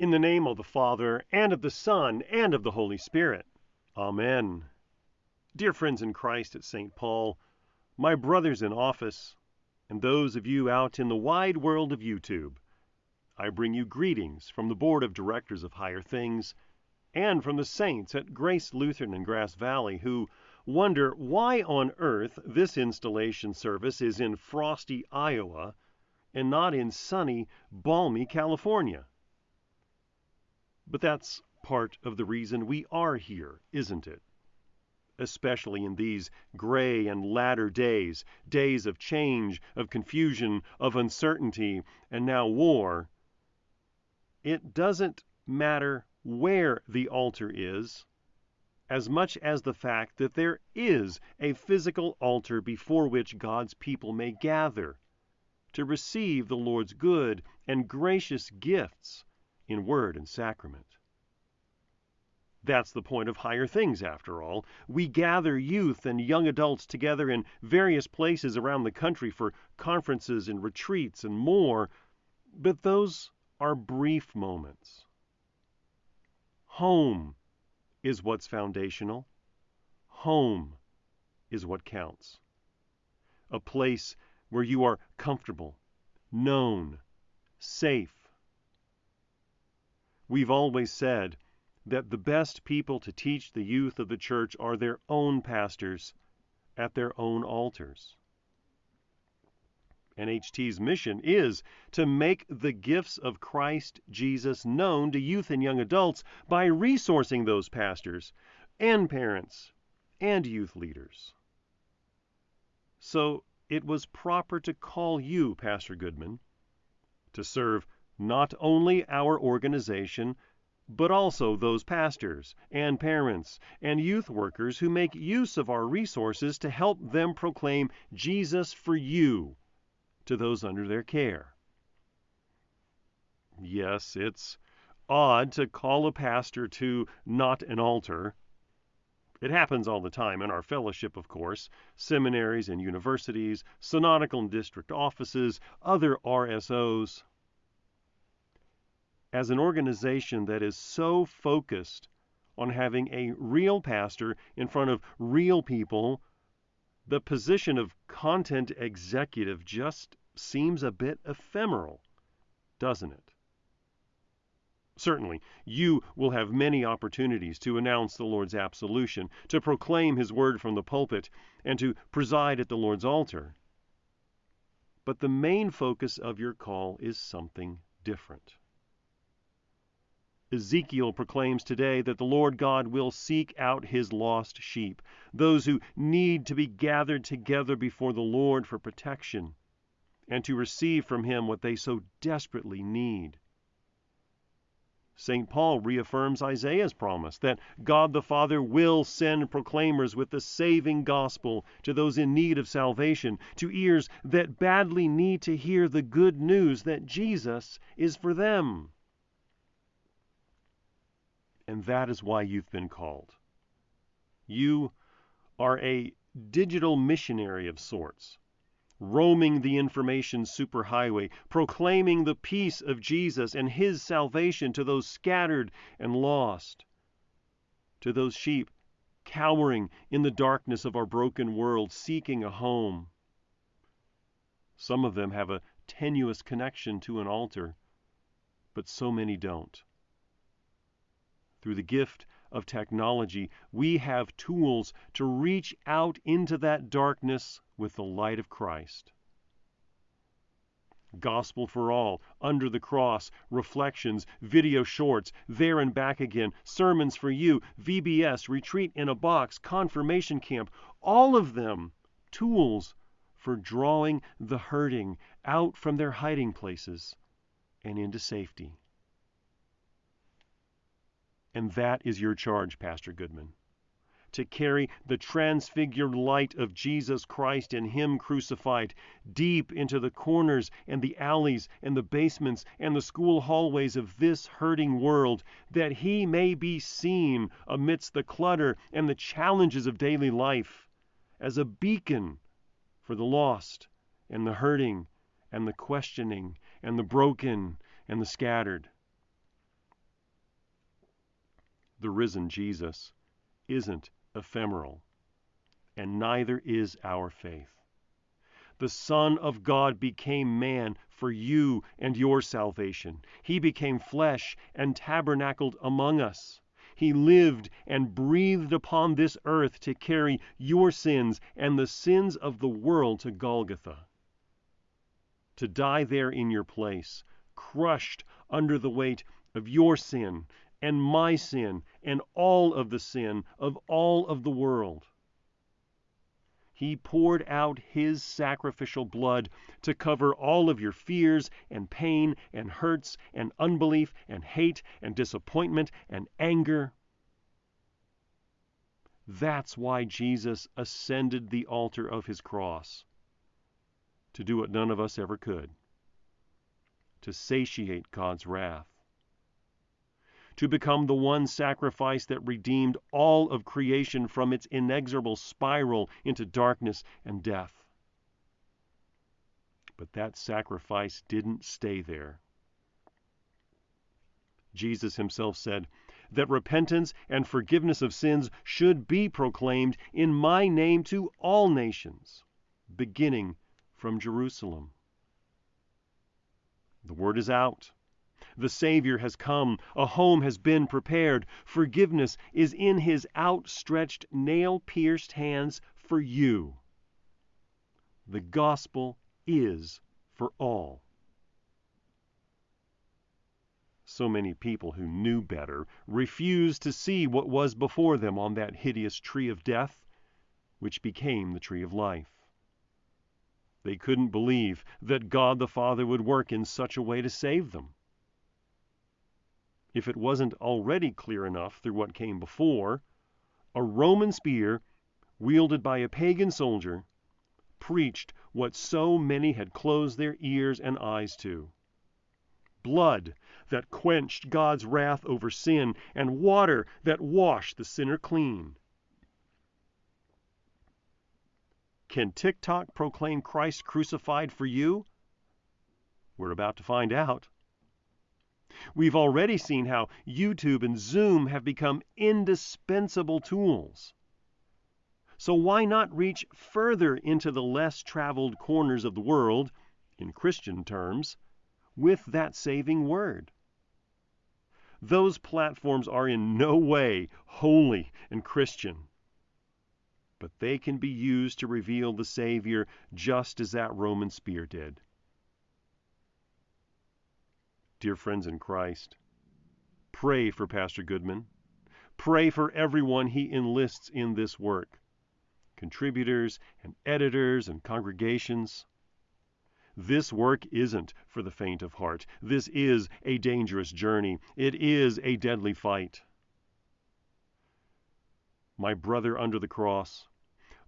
In the name of the Father, and of the Son, and of the Holy Spirit. Amen. Dear friends in Christ at St. Paul, my brothers in office, and those of you out in the wide world of YouTube, I bring you greetings from the Board of Directors of Higher Things and from the saints at Grace Lutheran in Grass Valley who wonder why on earth this installation service is in frosty Iowa and not in sunny, balmy California. But that's part of the reason we are here, isn't it? Especially in these gray and latter days, days of change, of confusion, of uncertainty, and now war. It doesn't matter where the altar is as much as the fact that there is a physical altar before which God's people may gather to receive the Lord's good and gracious gifts in word and sacrament. That's the point of higher things, after all. We gather youth and young adults together in various places around the country for conferences and retreats and more, but those are brief moments. Home is what's foundational. Home is what counts. A place where you are comfortable, known, safe, We've always said that the best people to teach the youth of the church are their own pastors at their own altars. NHT's mission is to make the gifts of Christ Jesus known to youth and young adults by resourcing those pastors and parents and youth leaders. So it was proper to call you, Pastor Goodman, to serve not only our organization, but also those pastors and parents and youth workers who make use of our resources to help them proclaim Jesus for you to those under their care. Yes, it's odd to call a pastor to not an altar. It happens all the time in our fellowship, of course, seminaries and universities, synodical and district offices, other RSOs as an organization that is so focused on having a real pastor in front of real people, the position of content executive just seems a bit ephemeral, doesn't it? Certainly, you will have many opportunities to announce the Lord's absolution, to proclaim His word from the pulpit, and to preside at the Lord's altar. But the main focus of your call is something different. Ezekiel proclaims today that the Lord God will seek out his lost sheep, those who need to be gathered together before the Lord for protection and to receive from him what they so desperately need. St. Paul reaffirms Isaiah's promise that God the Father will send proclaimers with the saving gospel to those in need of salvation, to ears that badly need to hear the good news that Jesus is for them. And that is why you've been called. You are a digital missionary of sorts, roaming the information superhighway, proclaiming the peace of Jesus and his salvation to those scattered and lost, to those sheep cowering in the darkness of our broken world, seeking a home. Some of them have a tenuous connection to an altar, but so many don't through the gift of technology, we have tools to reach out into that darkness with the light of Christ. Gospel for All, Under the Cross, Reflections, Video Shorts, There and Back Again, Sermons for You, VBS, Retreat in a Box, Confirmation Camp, all of them tools for drawing the hurting out from their hiding places and into safety. And that is your charge, Pastor Goodman. To carry the transfigured light of Jesus Christ and Him crucified deep into the corners and the alleys and the basements and the school hallways of this hurting world, that He may be seen amidst the clutter and the challenges of daily life as a beacon for the lost and the hurting and the questioning and the broken and the scattered. The risen Jesus, isn't ephemeral, and neither is our faith. The Son of God became man for you and your salvation. He became flesh and tabernacled among us. He lived and breathed upon this earth to carry your sins and the sins of the world to Golgotha. To die there in your place, crushed under the weight of your sin and my sin and all of the sin of all of the world. He poured out His sacrificial blood to cover all of your fears and pain and hurts and unbelief and hate and disappointment and anger. That's why Jesus ascended the altar of His cross to do what none of us ever could to satiate God's wrath to become the one sacrifice that redeemed all of creation from its inexorable spiral into darkness and death. But that sacrifice didn't stay there. Jesus himself said that repentance and forgiveness of sins should be proclaimed in my name to all nations, beginning from Jerusalem. The word is out. The Savior has come. A home has been prepared. Forgiveness is in His outstretched, nail pierced hands for you. The gospel is for all. So many people who knew better refused to see what was before them on that hideous tree of death, which became the tree of life. They couldn't believe that God the Father would work in such a way to save them if it wasn't already clear enough through what came before, a Roman spear, wielded by a pagan soldier, preached what so many had closed their ears and eyes to blood that quenched God's wrath over sin, and water that washed the sinner clean. Can TikTok proclaim Christ crucified for you? We're about to find out. We've already seen how YouTube and Zoom have become indispensable tools. So why not reach further into the less traveled corners of the world, in Christian terms, with that saving word? Those platforms are in no way holy and Christian. But they can be used to reveal the Savior just as that Roman spear did dear friends in Christ, pray for Pastor Goodman. Pray for everyone he enlists in this work contributors and editors and congregations. This work isn't for the faint of heart. This is a dangerous journey. It is a deadly fight. My brother under the cross,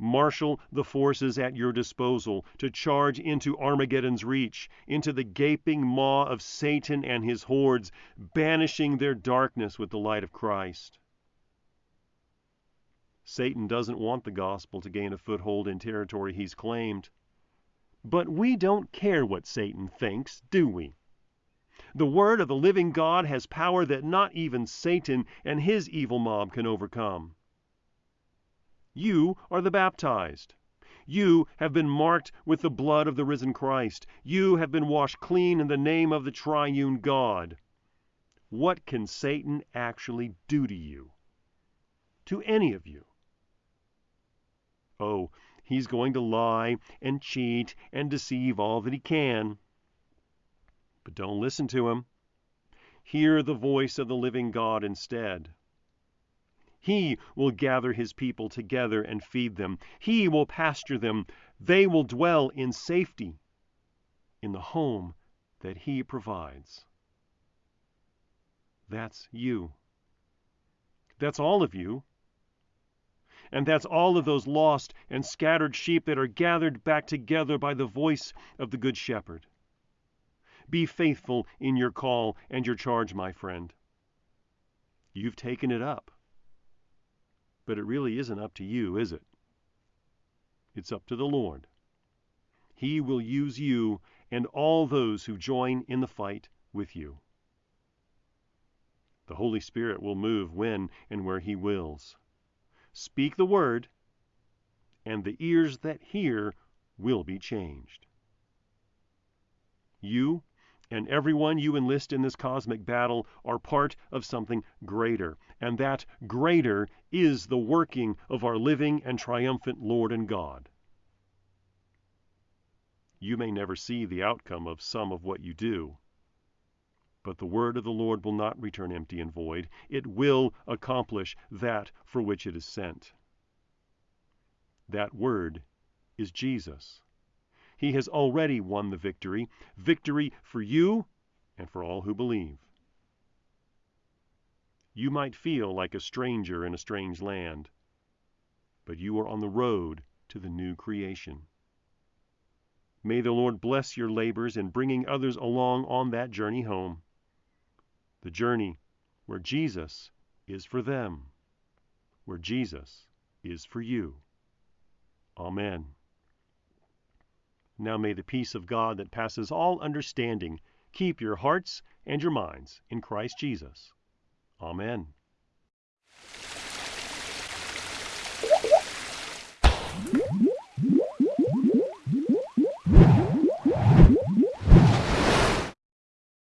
marshal the forces at your disposal to charge into Armageddon's reach, into the gaping maw of Satan and his hordes, banishing their darkness with the light of Christ. Satan doesn't want the gospel to gain a foothold in territory he's claimed. But we don't care what Satan thinks, do we? The word of the living God has power that not even Satan and his evil mob can overcome. You are the baptized. You have been marked with the blood of the risen Christ. You have been washed clean in the name of the triune God. What can Satan actually do to you? To any of you? Oh, he's going to lie and cheat and deceive all that he can. But don't listen to him. Hear the voice of the living God instead. He will gather his people together and feed them. He will pasture them. They will dwell in safety in the home that he provides. That's you. That's all of you. And that's all of those lost and scattered sheep that are gathered back together by the voice of the Good Shepherd. Be faithful in your call and your charge, my friend. You've taken it up. But it really isn't up to you, is it? It's up to the Lord. He will use you and all those who join in the fight with you. The Holy Spirit will move when and where He wills. Speak the word, and the ears that hear will be changed. You and everyone you enlist in this cosmic battle are part of something greater, and that greater is the working of our living and triumphant Lord and God. You may never see the outcome of some of what you do, but the word of the Lord will not return empty and void. It will accomplish that for which it is sent. That word is Jesus. He has already won the victory victory for you and for all who believe. You might feel like a stranger in a strange land, but you are on the road to the new creation. May the Lord bless your labors in bringing others along on that journey home the journey where Jesus is for them, where Jesus is for you. Amen. Now may the peace of God that passes all understanding keep your hearts and your minds in Christ Jesus. Amen.